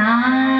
night.